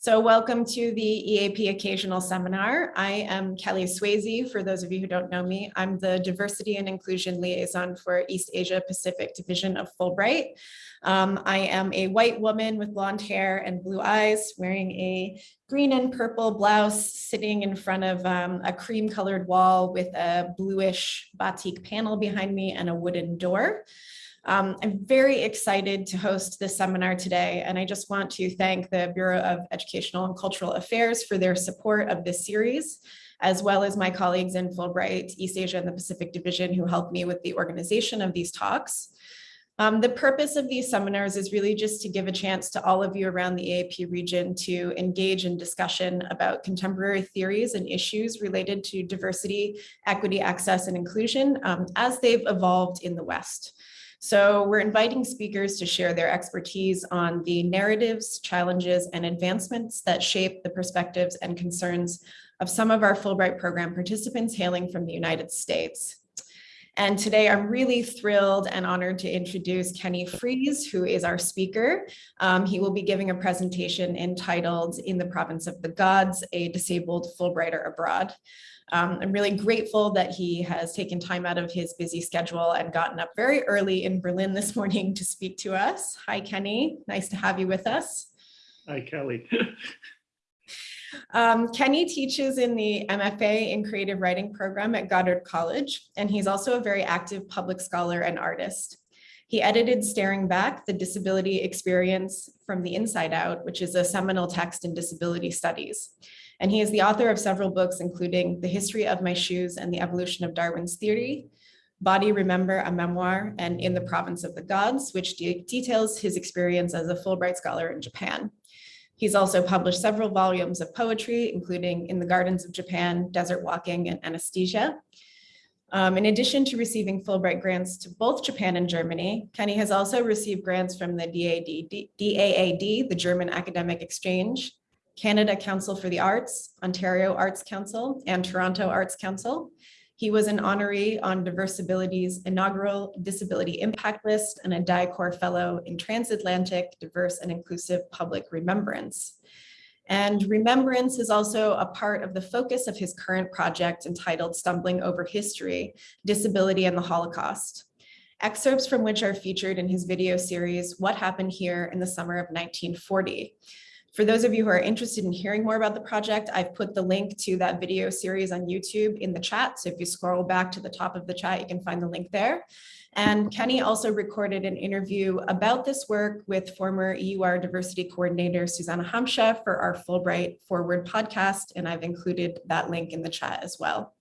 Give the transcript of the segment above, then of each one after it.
So welcome to the EAP Occasional Seminar. I am Kelly Swayze. For those of you who don't know me, I'm the Diversity and Inclusion Liaison for East Asia Pacific Division of Fulbright. Um, I am a white woman with blonde hair and blue eyes wearing a green and purple blouse sitting in front of um, a cream colored wall with a bluish batik panel behind me and a wooden door. Um, I'm very excited to host this seminar today, and I just want to thank the Bureau of Educational and Cultural Affairs for their support of this series, as well as my colleagues in Fulbright, East Asia and the Pacific Division who helped me with the organization of these talks. Um, the purpose of these seminars is really just to give a chance to all of you around the EAP region to engage in discussion about contemporary theories and issues related to diversity, equity, access, and inclusion um, as they've evolved in the West. So we're inviting speakers to share their expertise on the narratives, challenges, and advancements that shape the perspectives and concerns of some of our Fulbright program participants hailing from the United States. And today I'm really thrilled and honored to introduce Kenny Fries, who is our speaker. Um, he will be giving a presentation entitled In the Province of the Gods, a Disabled Fulbrighter Abroad. Um, I'm really grateful that he has taken time out of his busy schedule and gotten up very early in Berlin this morning to speak to us. Hi, Kenny. Nice to have you with us. Hi, Kelly. um, Kenny teaches in the MFA in Creative Writing program at Goddard College, and he's also a very active public scholar and artist. He edited Staring Back, the Disability Experience from the Inside Out, which is a seminal text in disability studies. And he is the author of several books, including The History of My Shoes and the Evolution of Darwin's Theory, Body Remember, a Memoir, and In the Province of the Gods, which de details his experience as a Fulbright scholar in Japan. He's also published several volumes of poetry, including In the Gardens of Japan, Desert Walking, and Anesthesia. Um, in addition to receiving Fulbright grants to both Japan and Germany, Kenny has also received grants from the DAAD, DAAD, the German Academic Exchange, Canada Council for the Arts, Ontario Arts Council, and Toronto Arts Council. He was an honoree on Diversability's inaugural Disability Impact List and a DIACOR Fellow in Transatlantic Diverse and Inclusive Public Remembrance. And remembrance is also a part of the focus of his current project entitled Stumbling Over History, Disability and the Holocaust, excerpts from which are featured in his video series, What Happened Here in the Summer of 1940. For those of you who are interested in hearing more about the project, I've put the link to that video series on YouTube in the chat. So if you scroll back to the top of the chat, you can find the link there. And Kenny also recorded an interview about this work with former EUR diversity coordinator Susanna Hamsche for our Fulbright Forward podcast, and I've included that link in the chat as well.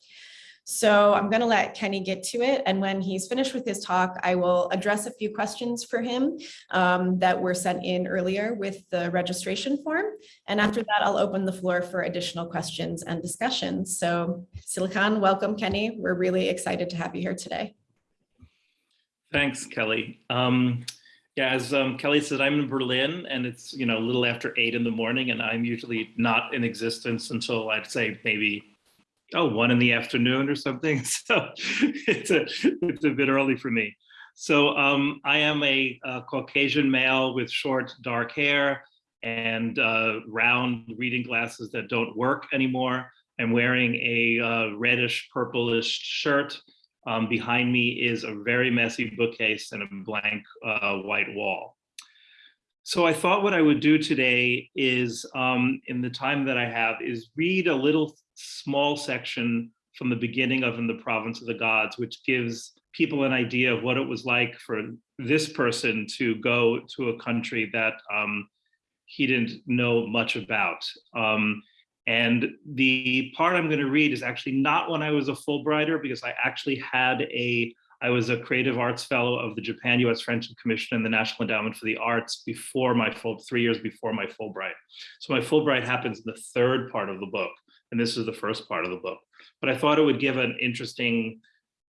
So I'm going to let Kenny get to it. And when he's finished with his talk, I will address a few questions for him um, that were sent in earlier with the registration form. And after that, I'll open the floor for additional questions and discussions. So Silicon, welcome, Kenny. We're really excited to have you here today. Thanks, Kelly. Um, yeah, as um, Kelly said, I'm in Berlin and it's, you know, a little after eight in the morning and I'm usually not in existence until I'd say maybe oh, one in the afternoon or something. So it's a, it's a bit early for me. So um, I am a, a, Caucasian male with short dark hair and uh, round reading glasses that don't work anymore. I'm wearing a uh, reddish purplish shirt. Um, behind me is a very messy bookcase and a blank uh, white wall. So I thought what I would do today is, um, in the time that I have, is read a little small section from the beginning of In the Province of the Gods, which gives people an idea of what it was like for this person to go to a country that um, he didn't know much about. Um, and the part I'm going to read is actually not when I was a Fulbrighter, because I actually had a, I was a creative arts fellow of the Japan U.S. Friendship Commission and the National Endowment for the Arts before my full, three years before my Fulbright. So my Fulbright happens in the third part of the book and this is the first part of the book. But I thought it would give an interesting,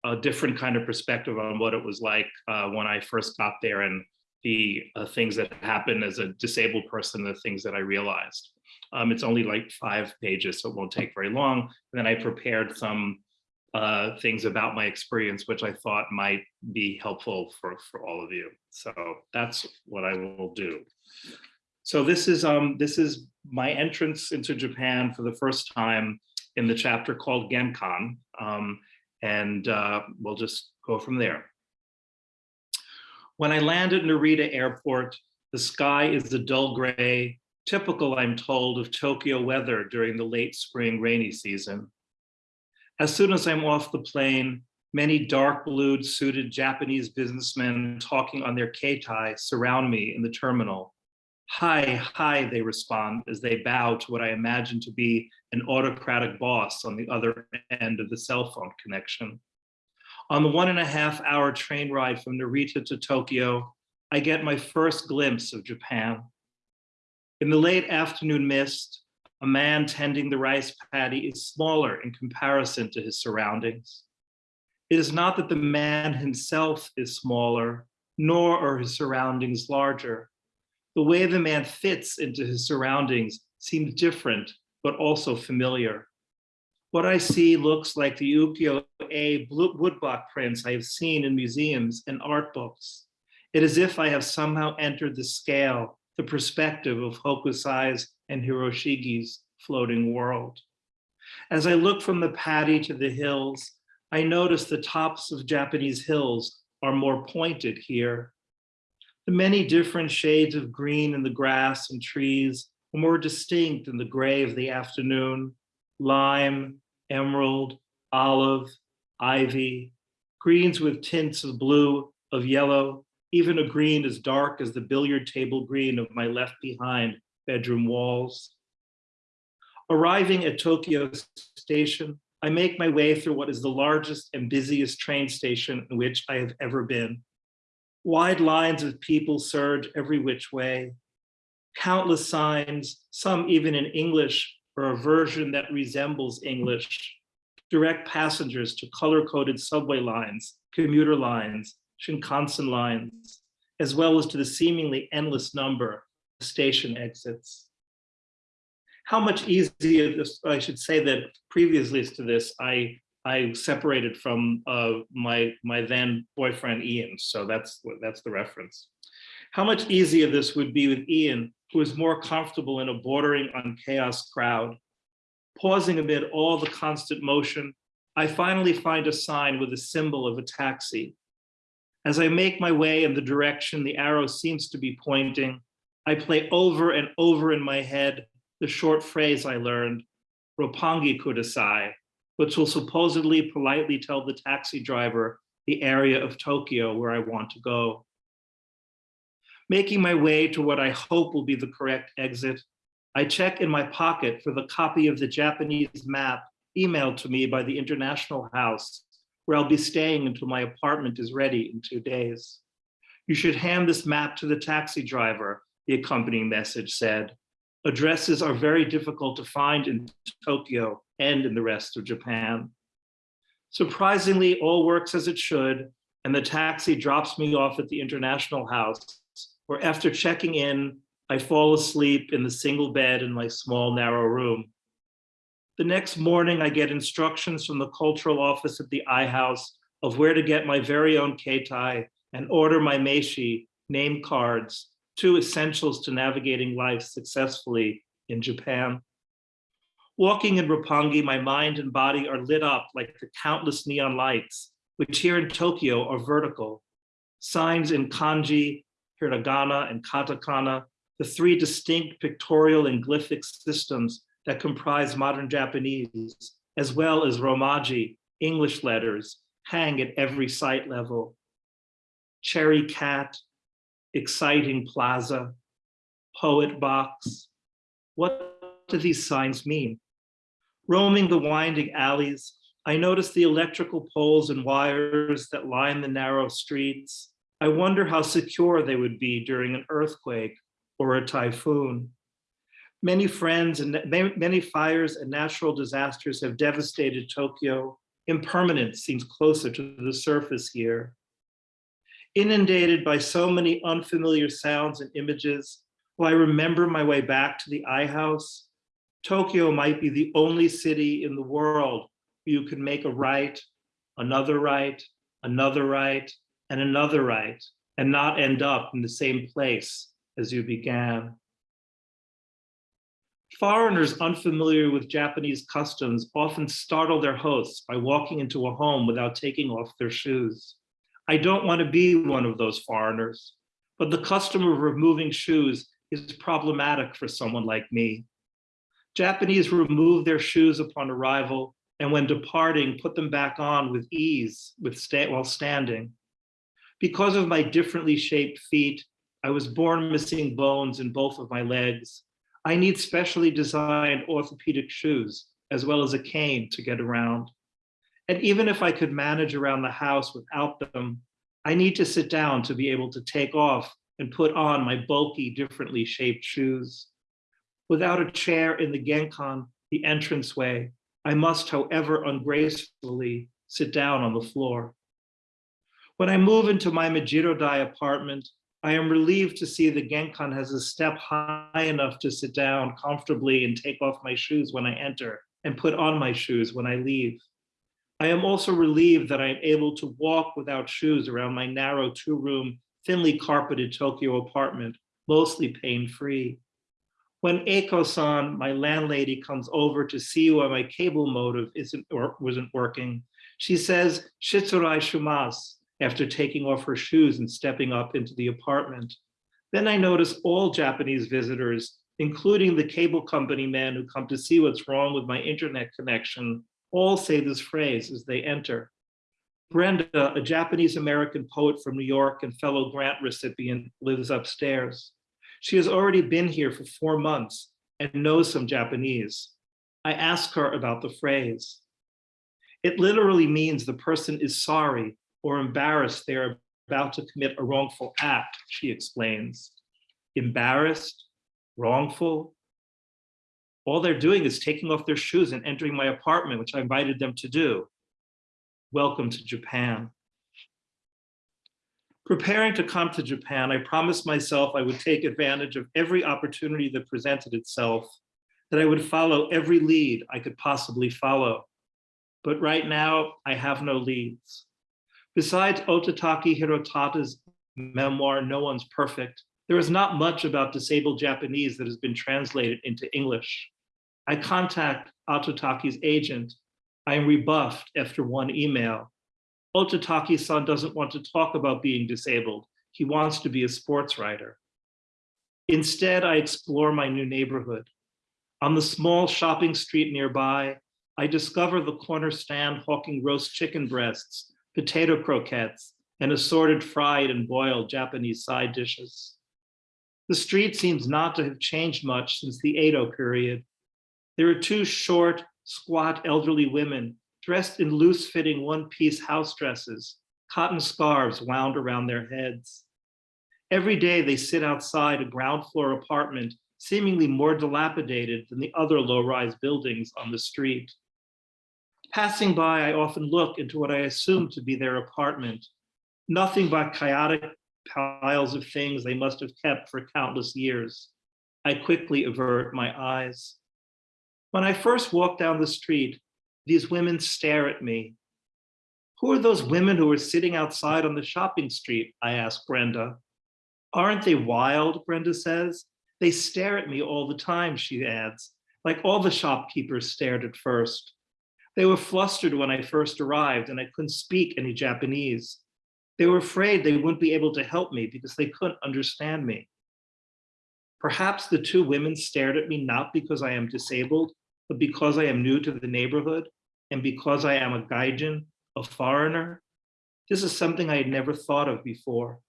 a different kind of perspective on what it was like uh, when I first got there and the uh, things that happened as a disabled person, the things that I realized. Um, it's only like five pages, so it won't take very long. And then I prepared some uh, things about my experience, which I thought might be helpful for, for all of you. So that's what I will do. So this is um this is my entrance into Japan for the first time in the chapter called Genkan, um, and uh, we'll just go from there. When I land at Narita Airport, the sky is a dull gray, typical, I'm told, of Tokyo weather during the late spring rainy season. As soon as I'm off the plane, many dark blued suited Japanese businessmen talking on their keitai surround me in the terminal. Hi, hi, they respond as they bow to what I imagine to be an autocratic boss on the other end of the cell phone connection. On the one and a half hour train ride from Narita to Tokyo, I get my first glimpse of Japan. In the late afternoon mist, a man tending the rice paddy is smaller in comparison to his surroundings. It is not that the man himself is smaller, nor are his surroundings larger. The way the man fits into his surroundings seems different, but also familiar. What I see looks like the ukiyo-e woodblock prints I have seen in museums and art books. It is if I have somehow entered the scale, the perspective of Hokusai's and Hiroshige's floating world. As I look from the paddy to the hills, I notice the tops of Japanese hills are more pointed here. The many different shades of green in the grass and trees are more distinct in the gray of the afternoon, lime, emerald, olive, ivy, greens with tints of blue, of yellow, even a green as dark as the billiard table green of my left behind bedroom walls. Arriving at Tokyo Station, I make my way through what is the largest and busiest train station in which I have ever been. Wide lines of people surge every which way. Countless signs, some even in English or a version that resembles English, direct passengers to color-coded subway lines, commuter lines, Shinkansen lines, as well as to the seemingly endless number of station exits. How much easier this, I should say that previously to this, I I separated from uh, my my then boyfriend Ian, so that's that's the reference. How much easier this would be with Ian, who is more comfortable in a bordering on chaos crowd. Pausing amid all the constant motion, I finally find a sign with a symbol of a taxi. As I make my way in the direction the arrow seems to be pointing, I play over and over in my head the short phrase I learned, Roppongi kudasai, which will supposedly politely tell the taxi driver the area of Tokyo where I want to go. Making my way to what I hope will be the correct exit, I check in my pocket for the copy of the Japanese map emailed to me by the International House, where I'll be staying until my apartment is ready in two days. You should hand this map to the taxi driver, the accompanying message said. Addresses are very difficult to find in Tokyo and in the rest of Japan. Surprisingly, all works as it should, and the taxi drops me off at the International House, where after checking in, I fall asleep in the single bed in my small, narrow room. The next morning, I get instructions from the cultural office at the I House of where to get my very own keitai and order my meishi, name cards, two essentials to navigating life successfully in Japan. Walking in Roppongi, my mind and body are lit up like the countless neon lights, which here in Tokyo are vertical. Signs in kanji, hiragana, and katakana, the three distinct pictorial and glyphic systems that comprise modern Japanese, as well as Romaji, English letters, hang at every site level. Cherry cat, exciting plaza, poet box. What do these signs mean? Roaming the winding alleys, I notice the electrical poles and wires that line the narrow streets. I wonder how secure they would be during an earthquake or a typhoon. Many friends and many fires and natural disasters have devastated Tokyo. Impermanence seems closer to the surface here. Inundated by so many unfamiliar sounds and images, will I remember my way back to the I House? Tokyo might be the only city in the world where you can make a right, another right, another right, and another right, and not end up in the same place as you began. Foreigners unfamiliar with Japanese customs often startle their hosts by walking into a home without taking off their shoes. I don't want to be one of those foreigners, but the custom of removing shoes is problematic for someone like me. Japanese remove their shoes upon arrival and when departing, put them back on with ease with sta while standing. Because of my differently shaped feet, I was born missing bones in both of my legs. I need specially designed orthopedic shoes, as well as a cane to get around. And even if I could manage around the house without them, I need to sit down to be able to take off and put on my bulky, differently shaped shoes. Without a chair in the genkan, the entranceway, I must, however ungracefully, sit down on the floor. When I move into my Mejirodai apartment, I am relieved to see the Genkan has a step high enough to sit down comfortably and take off my shoes when I enter and put on my shoes when I leave. I am also relieved that I am able to walk without shoes around my narrow two-room, thinly carpeted Tokyo apartment, mostly pain-free. When Eiko-san, my landlady, comes over to see why my cable motive isn't or wasn't working, she says, Shitsurei shimasu, after taking off her shoes and stepping up into the apartment. Then I notice all Japanese visitors, including the cable company men who come to see what's wrong with my internet connection, all say this phrase as they enter. Brenda, a Japanese American poet from New York and fellow grant recipient, lives upstairs. She has already been here for four months and knows some Japanese. I ask her about the phrase. It literally means the person is sorry or embarrassed they are about to commit a wrongful act, she explains. Embarrassed, wrongful. All they're doing is taking off their shoes and entering my apartment, which I invited them to do. Welcome to Japan. Preparing to come to Japan, I promised myself I would take advantage of every opportunity that presented itself, that I would follow every lead I could possibly follow. But right now, I have no leads. Besides Ototake Hirotada's memoir, No One's Perfect, there is not much about disabled Japanese that has been translated into English. I contact Ototake's agent. I am rebuffed after one email. Ototake-san doesn't want to talk about being disabled. He wants to be a sports writer. Instead, I explore my new neighborhood. On the small shopping street nearby, I discover the corner stand hawking roast chicken breasts, potato croquettes, and assorted fried and boiled Japanese side dishes. The street seems not to have changed much since the Edo period. There are two short, squat elderly women dressed in loose-fitting one-piece house dresses, cotton scarves wound around their heads. Every day they sit outside a ground floor apartment, seemingly more dilapidated than the other low-rise buildings on the street. Passing by, I often look into what I assume to be their apartment, nothing but chaotic piles of things they must have kept for countless years. I quickly avert my eyes. When I first walk down the street, these women stare at me. Who are those women who are sitting outside on the shopping street? I ask Brenda. Aren't they wild, Brenda says. They stare at me all the time, she adds, like all the shopkeepers stared at first. They were flustered when I first arrived and I couldn't speak any Japanese. They were afraid they wouldn't be able to help me because they couldn't understand me. Perhaps the two women stared at me not because I am disabled, but because I am new to the neighborhood and because I am a gaijin, a foreigner. This is something I had never thought of before.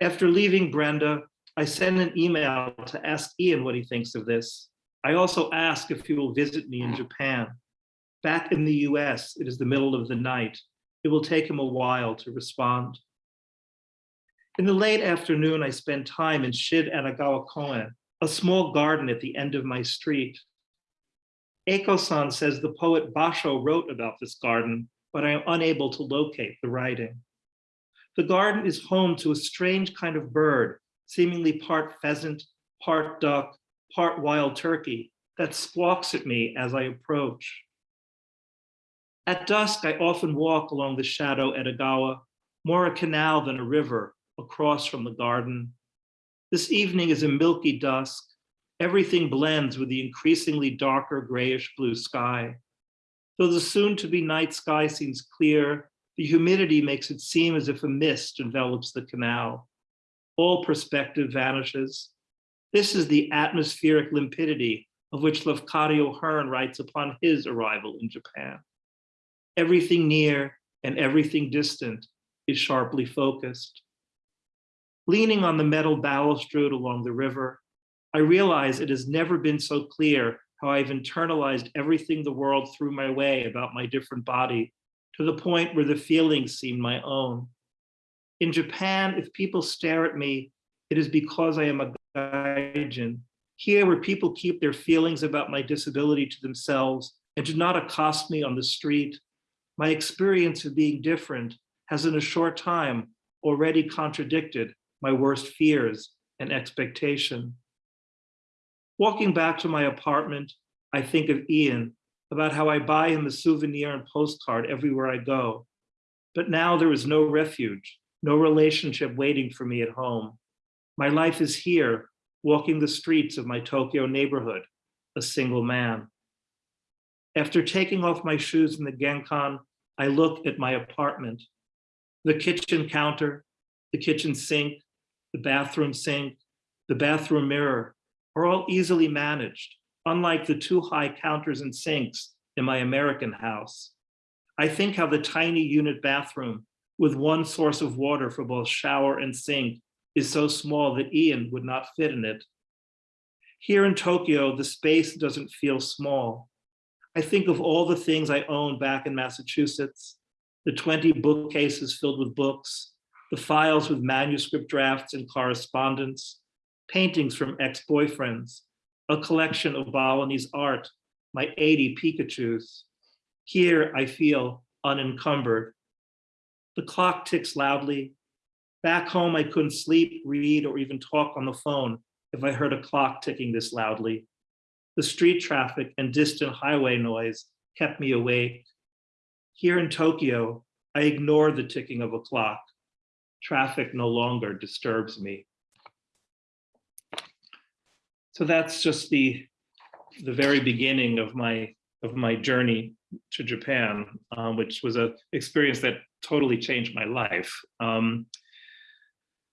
After leaving Brenda, I sent an email to ask Ian what he thinks of this. I also ask if he will visit me in Japan. Back in the US, it is the middle of the night. It will take him a while to respond. In the late afternoon, I spend time in Shin-Edogawa Koen, a small garden at the end of my street. Eiko-san says the poet Basho wrote about this garden, but I am unable to locate the writing. The garden is home to a strange kind of bird, seemingly part pheasant, part duck, part wild turkey, that squawks at me as I approach. At dusk, I often walk along the shadow Edogawa, more a canal than a river, across from the garden. This evening is a milky dusk. Everything blends with the increasingly darker grayish blue sky. Though the soon to be night sky seems clear, the humidity makes it seem as if a mist envelops the canal. All perspective vanishes. This is the atmospheric limpidity of which Lafcadio Hearn writes upon his arrival in Japan. Everything near and everything distant is sharply focused. Leaning on the metal balustrade along the river, I realize it has never been so clear how I've internalized everything the world threw my way about my different body to the point where the feelings seem my own. In Japan, if people stare at me, it is because I am a gaijin. Here, where people keep their feelings about my disability to themselves and do not accost me on the street, my experience of being different has in a short time already contradicted my worst fears and expectation. Walking back to my apartment, I think of Ian, about how I buy him a souvenir and postcard everywhere I go. But now there is no refuge, no relationship waiting for me at home. My life is here, walking the streets of my Tokyo neighborhood, a single man. After taking off my shoes in the Genkan, I look at my apartment. The kitchen counter, the kitchen sink, the bathroom sink, the bathroom mirror are all easily managed, unlike the two high counters and sinks in my American house. I think how the tiny unit bathroom with one source of water for both shower and sink is so small that Ian would not fit in it. Here in Tokyo, the space doesn't feel small. I think of all the things I owned back in Massachusetts, the 20 bookcases filled with books, the files with manuscript drafts and correspondence, paintings from ex-boyfriends, a collection of Balinese art, my 80 Pikachus. Here I feel unencumbered. The clock ticks loudly. Back home, I couldn't sleep, read, or even talk on the phone if I heard a clock ticking this loudly. The street traffic and distant highway noise kept me awake. Here in Tokyo, I ignore the ticking of a clock. Traffic no longer disturbs me. So that's just the, the very beginning of my, of my journey to Japan, um, which was an experience that totally changed my life. Um,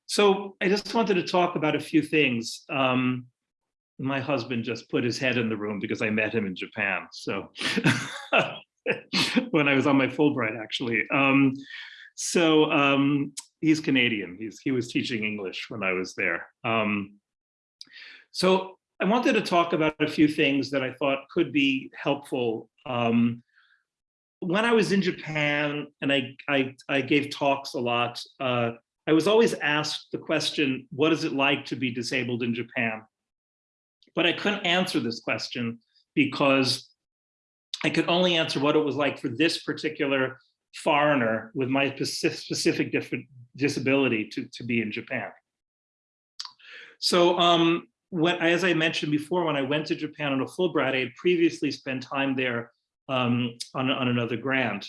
so I just wanted to talk about a few things. Um, my husband just put his head in the room because I met him in Japan. So when I was on my Fulbright, actually. Um, so um, he's Canadian. He's, he was teaching English when I was there. Um, so I wanted to talk about a few things that I thought could be helpful. Um, when I was in Japan and I, I, I gave talks a lot, uh, I was always asked the question, what is it like to be disabled in Japan? But I couldn't answer this question because I could only answer what it was like for this particular foreigner with my specific different disability to, to be in Japan. So um, as I mentioned before, when I went to Japan on a Fulbright, I had previously spent time there um, on, on another grant.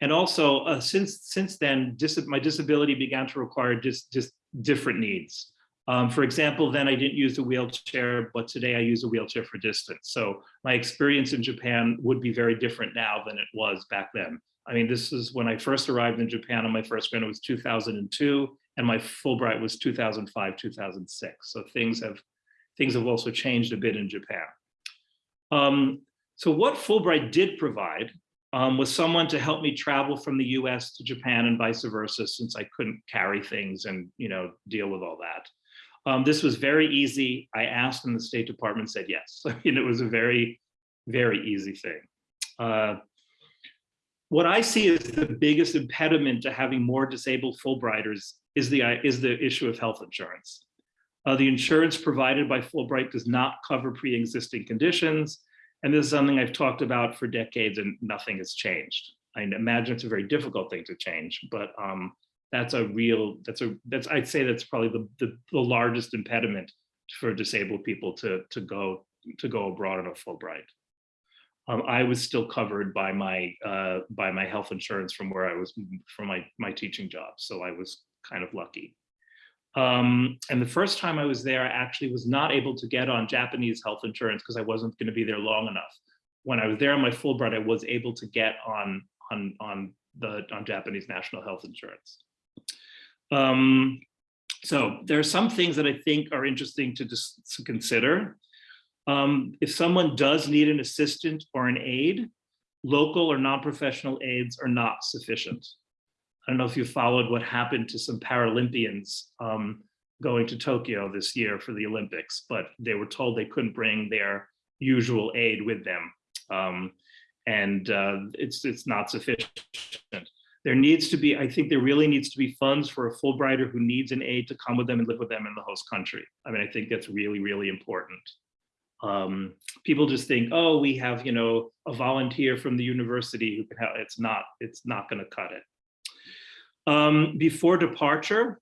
And also, uh, since since then, dis my disability began to require just just different needs. Um, for example, then I didn't use a wheelchair, but today I use a wheelchair for distance. So my experience in Japan would be very different now than it was back then. I mean, this is when I first arrived in Japan on my first grant, it was 2002, and my Fulbright was 2005, 2006. So things have things have also changed a bit in Japan. Um, so what Fulbright did provide um, was someone to help me travel from the US to Japan and vice versa, since I couldn't carry things and you know deal with all that. Um, this was very easy. I asked and the State Department said yes. I mean, it was a very, very easy thing. Uh, what I see as the biggest impediment to having more disabled Fulbrighters is the, is the issue of health insurance. Uh, the insurance provided by Fulbright does not cover pre-existing conditions. And this is something I've talked about for decades and nothing has changed. I imagine it's a very difficult thing to change, but um, that's a real, that's a, that's, I'd say that's probably the, the, the largest impediment for disabled people to, to go, to go abroad on a Fulbright. Um, I was still covered by my, uh, by my health insurance from where I was, from my, my teaching job. So I was kind of lucky. Um, and the first time I was there, I actually was not able to get on Japanese health insurance because I wasn't going to be there long enough. When I was there on my Fulbright, I was able to get on on on the on Japanese national health insurance. Um, so there are some things that I think are interesting to just to consider. Um, if someone does need an assistant or an aide, local or non-professional aides are not sufficient. I don't know if you followed what happened to some Paralympians um, going to Tokyo this year for the Olympics, but they were told they couldn't bring their usual aid with them. Um, and uh, it's, it's not sufficient. There needs to be, I think there really needs to be funds for a Fulbrighter who needs an aid to come with them and live with them in the host country. I mean, I think that's really, really important. Um, people just think, oh, we have, you know, a volunteer from the university who can help. It's not, it's not going to cut it. Um, before departure,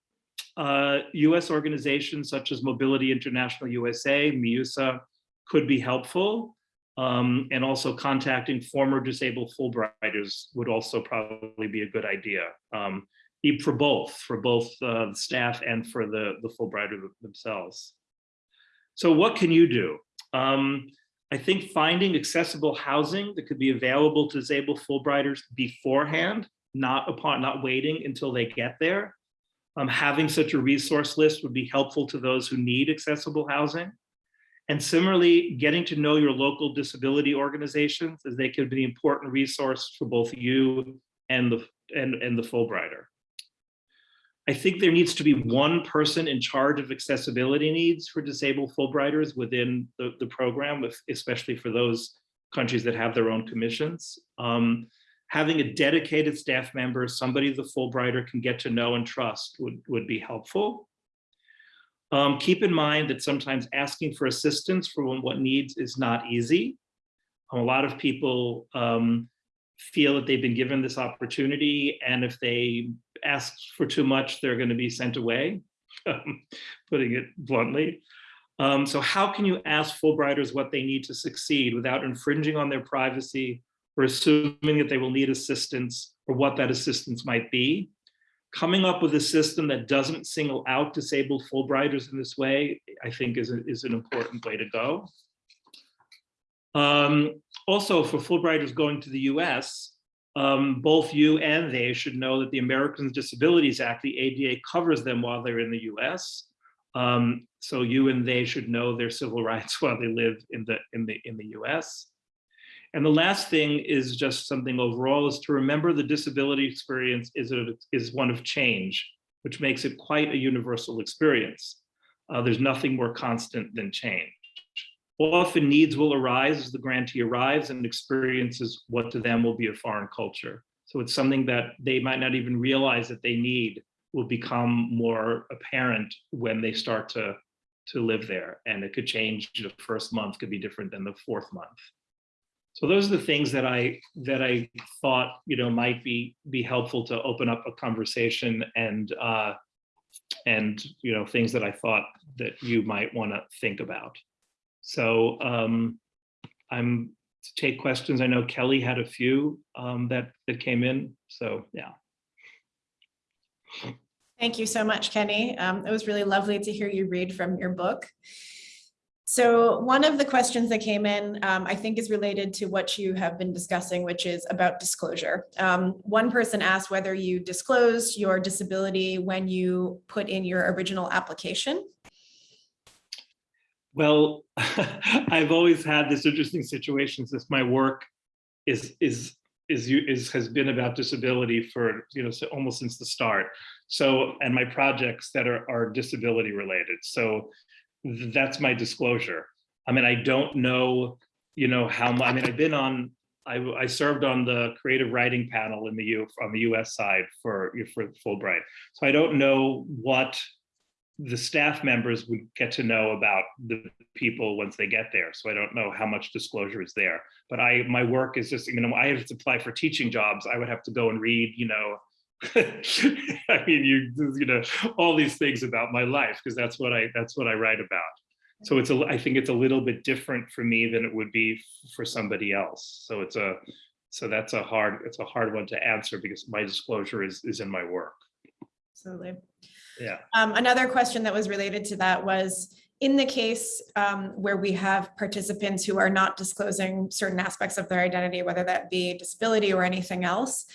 uh, US organizations such as Mobility International USA, MIUSA, could be helpful. Um, and also contacting former disabled Fulbrighters would also probably be a good idea. Um, for both, for both uh, the staff and for the, the Fulbrighter themselves. So what can you do? Um, I think finding accessible housing that could be available to disabled Fulbrighters beforehand, not upon, not waiting until they get there. Um, having such a resource list would be helpful to those who need accessible housing. And similarly, getting to know your local disability organizations as they could be an important resource for both you and the, and, and the Fulbrighter. I think there needs to be one person in charge of accessibility needs for disabled Fulbrighters within the, the program, especially for those countries that have their own commissions. Um, having a dedicated staff member, somebody the Fulbrighter can get to know and trust would, would be helpful. Um, keep in mind that sometimes asking for assistance for what needs is not easy. A lot of people um, feel that they've been given this opportunity and if they ask for too much, they're going to be sent away, putting it bluntly. Um, so how can you ask Fulbrighters what they need to succeed without infringing on their privacy or assuming that they will need assistance or what that assistance might be? Coming up with a system that doesn't single out disabled Fulbrighters in this way, I think is, a, is an important way to go. Um, also, for Fulbrighters going to the US, um, both you and they should know that the Americans with Disabilities Act, the ADA covers them while they're in the US. Um, so you and they should know their civil rights while they live in the, in the, in the US. And the last thing is just something overall is to remember the disability experience is, a, is one of change, which makes it quite a universal experience. Uh, there's nothing more constant than change. Often needs will arise as the grantee arrives and experiences what to them will be a foreign culture. So it's something that they might not even realize that they need will become more apparent when they start to, to live there. And it could change, the first month could be different than the fourth month. So those are the things that I that I thought you know might be be helpful to open up a conversation and uh, and you know things that I thought that you might want to think about. So um, I'm to take questions. I know Kelly had a few um, that that came in. So yeah. Thank you so much, Kenny. Um, it was really lovely to hear you read from your book. So one of the questions that came in, um, I think is related to what you have been discussing, which is about disclosure. Um, one person asked whether you disclosed your disability when you put in your original application. Well, I've always had this interesting situation since my work is is is is has been about disability for you know so almost since the start. So and my projects that are are disability related. So that's my disclosure. I mean, I don't know, you know how. Much, I mean, I've been on. I, I served on the creative writing panel in the U on the U.S. side for for Fulbright. So I don't know what the staff members would get to know about the people once they get there. So I don't know how much disclosure is there. But I, my work is just, you know, I have to apply for teaching jobs. I would have to go and read, you know, I mean, you, you know, all these things about my life because that's what I, that's what I write about. So it's a, I think it's a little bit different for me than it would be for somebody else. So it's a, so that's a hard, it's a hard one to answer because my disclosure is is in my work. Absolutely. Yeah. Um, another question that was related to that was, in the case um, where we have participants who are not disclosing certain aspects of their identity, whether that be disability or anything else,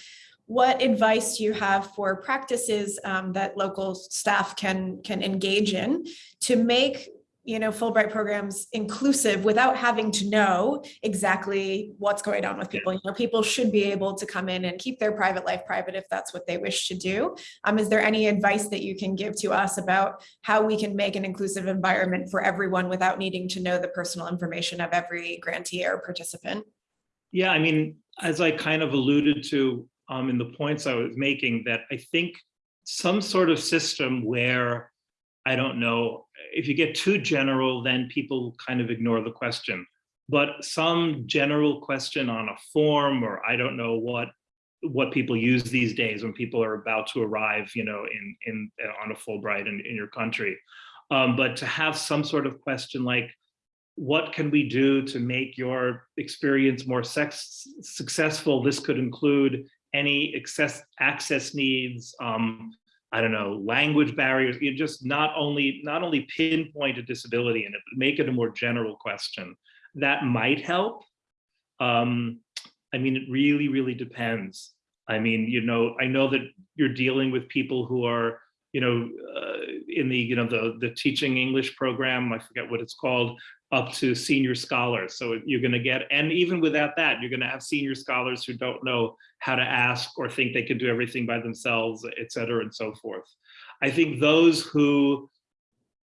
what advice do you have for practices um, that local staff can can engage in to make you know Fulbright programs inclusive without having to know exactly what's going on with people? You know, people should be able to come in and keep their private life private if that's what they wish to do. Um, is there any advice that you can give to us about how we can make an inclusive environment for everyone without needing to know the personal information of every grantee or participant? Yeah, I mean, as I kind of alluded to um, in the points I was making, that I think some sort of system where, I don't know, if you get too general, then people kind of ignore the question. But some general question on a form, or I don't know what what people use these days when people are about to arrive, you know, in in on a Fulbright in, in your country. Um, but to have some sort of question like, what can we do to make your experience more sex successful? This could include any access access needs, um, I don't know, language barriers, you just not only not only pinpoint a disability and make it a more general question. That might help. Um, I mean, it really, really depends. I mean, you know, I know that you're dealing with people who are, you know, uh, in the, you know, the, the teaching English program, I forget what it's called, up to senior scholars. So you're going to get, and even without that, you're going to have senior scholars who don't know how to ask or think they can do everything by themselves, et cetera, and so forth. I think those who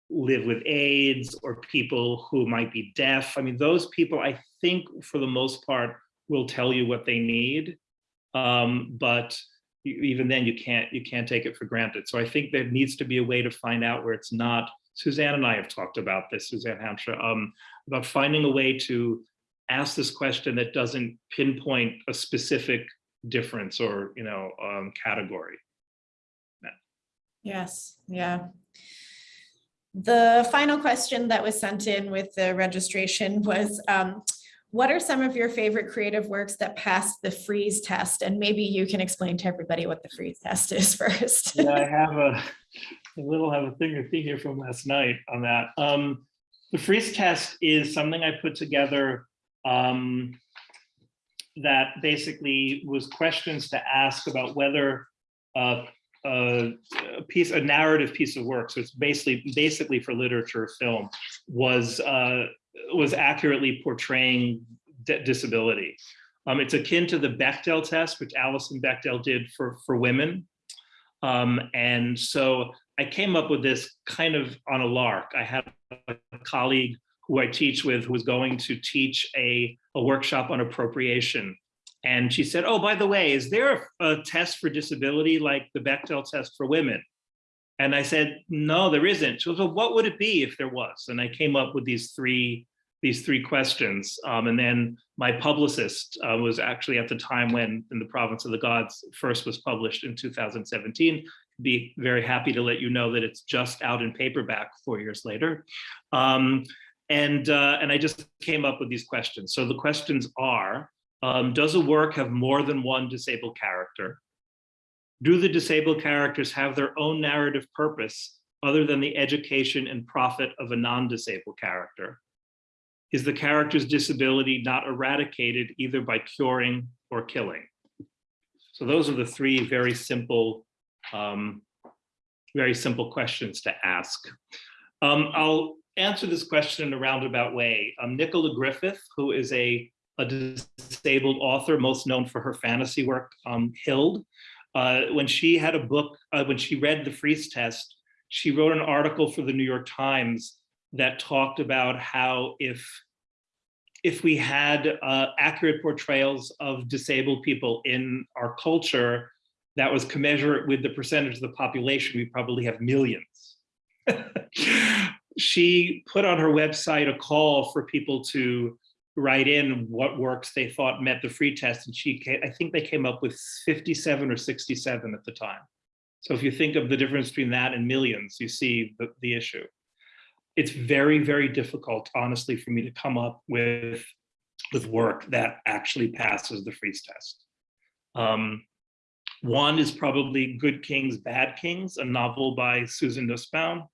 live with AIDS or people who might be deaf, I mean, those people, I think for the most part, will tell you what they need. Um, but even then you can't you can't take it for granted. So I think there needs to be a way to find out where it's not Suzanne and I have talked about this, Suzanne Hampshire, um, about finding a way to ask this question that doesn't pinpoint a specific difference or, you know, um, category. Yes, yeah. The final question that was sent in with the registration was, um, what are some of your favorite creative works that passed the Fries test? And maybe you can explain to everybody what the Fries test is first. yeah, I have a, a little have a thing or thing here from last night on that. Um, the Fries test is something I put together um, that basically was questions to ask about whether uh, a, piece, a narrative piece of work, so it's basically basically for literature or film, was uh, was accurately portraying disability. Um, it's akin to the Bechdel test, which Alison Bechdel did for for women. Um, and so I came up with this kind of on a lark. I had a colleague who I teach with who was going to teach a, a workshop on appropriation. And she said, oh, by the way, is there a, test for disability like the Bechdel test for women? And I said, no, there isn't. She well, what would it be if there was? And I came up with these three these three questions. Um, and then my publicist uh, was actually at the time when In the Province of the Gods first was published in 2017. Be very happy to let you know that it's just out in paperback four years later. Um, and, uh, and I just came up with these questions. So the questions are, um, does a work have more than one disabled character? Do the disabled characters have their own narrative purpose other than the education and profit of a non-disabled character? Is the character's disability not eradicated either by curing or killing? So those are the three very simple, um, very simple questions to ask. Um, I'll answer this question in a roundabout way. Um, Nicola Griffith, who is a, a disabled author, most known for her fantasy work, um, Hild, uh, when she had a book, uh, when she read the Fries test, she wrote an article for the New York Times that talked about how if if we had uh, accurate portrayals of disabled people in our culture that was commensurate with the percentage of the population, we probably have millions. she put on her website a call for people to write in what works they thought met the free test. And she, I think they came up with 57 or 67 at the time. So if you think of the difference between that and millions, you see the, the issue. It's very, very difficult, honestly, for me to come up with, with work that actually passes the Fries test. Um, One is probably Good Kings, Bad Kings, a novel by Susan Nussbaum,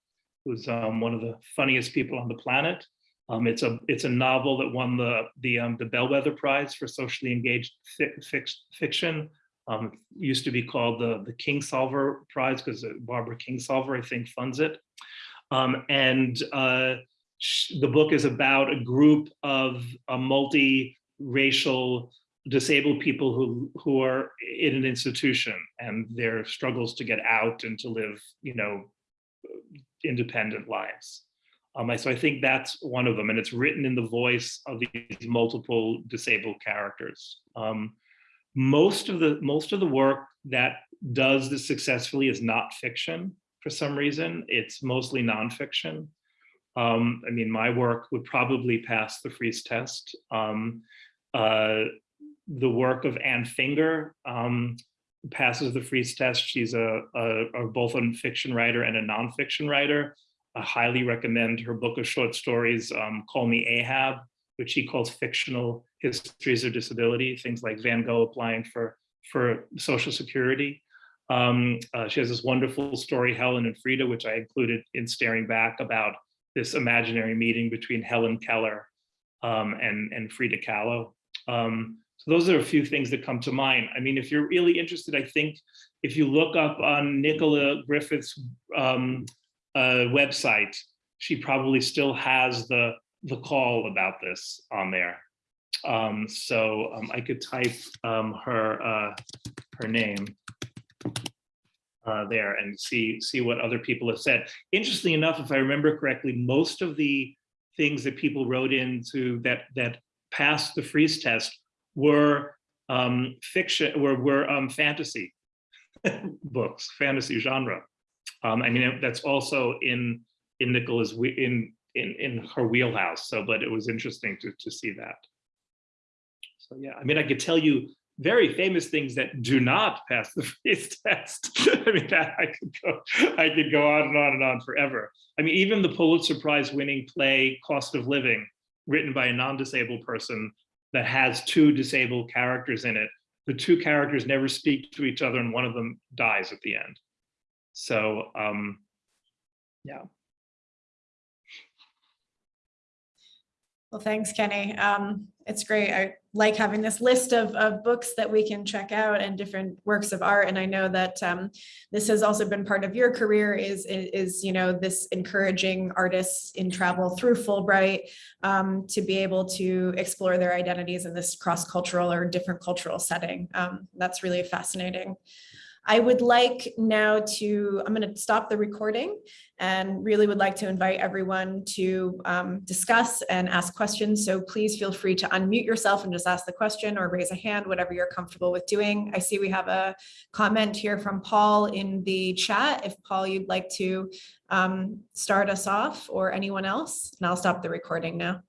who's um, one of the funniest people on the planet. Um, it's a it's a novel that won the the um, the Bellwether Prize for socially engaged fi fic- fiction. Um, used to be called the the Kingsolver Prize because Barbara Kingsolver, I think, funds it. Um, and uh, the book is about a group of a multi-racial disabled people who who are in an institution and their struggles to get out and to live, you know, independent lives. Um, so I think that's one of them, and it's written in the voice of these multiple disabled characters. Um, most of the most of the work that does this successfully is not fiction for some reason. It's mostly nonfiction. Um, I mean, my work would probably pass the Fries test. Um, uh, the work of Anne Finger um, passes the Fries test. She's a, a, a both a fiction writer and a nonfiction writer. I highly recommend her book of short stories, um, Call Me Ahab, which she calls fictional histories of disability, things like Van Gogh applying for, for Social Security. Um, uh, she has this wonderful story, Helen and Frida, which I included in Staring Back about this imaginary meeting between Helen Keller um, and, and Frida Kahlo. Um, so those are a few things that come to mind. I mean, if you're really interested, I think if you look up on Nicola Griffith's um, uh, website, she probably still has the the call about this on there. Um, so um, I could type um, her uh, her name uh, there and see see what other people have said. Interestingly enough, if I remember correctly, most of the things that people wrote into that that passed the Fries test were um, fiction, were were um, fantasy books, fantasy genre. Um, I mean, that's also in in Nicola's in in in her wheelhouse. So, but it was interesting to to see that. So yeah, I mean, I could tell you very famous things that do not pass the Fries test. I mean, that I could go I could go on and on and on forever. I mean, even the Pulitzer Prize winning play Cost of Living, written by a non-disabled person that has two disabled characters in it. The two characters never speak to each other, and one of them dies at the end. So, um, yeah. Well, thanks, Kenny. Um, it's great. I like having this list of, of books that we can check out and different works of art. And I know that um, this has also been part of your career is, is, you know, this encouraging artists in travel through Fulbright um, to be able to explore their identities in this cross-cultural or different cultural setting. Um, that's really fascinating. I would like now to, I'm going to stop the recording and really would like to invite everyone to um, discuss and ask questions. So please feel free to unmute yourself and just ask the question or raise a hand, whatever you're comfortable with doing. I see we have a comment here from Paul in the chat. If Paul, you'd like to um, start us off or anyone else, and I'll stop the recording now.